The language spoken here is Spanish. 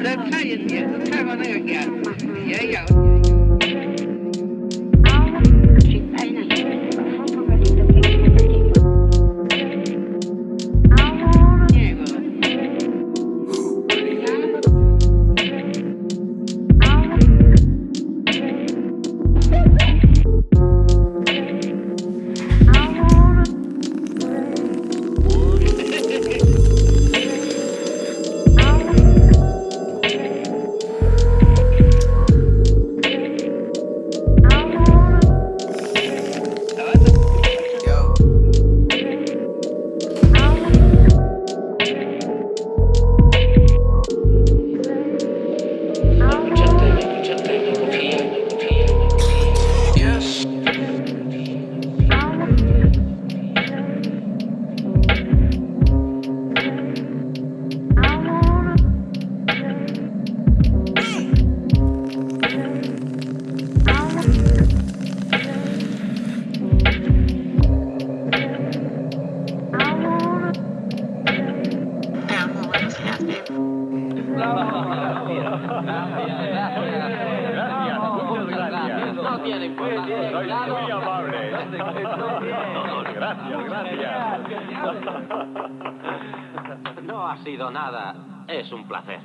我在看一眼看看那个眼也有也有 gracias, gracias. No ha sido nada, es un placer.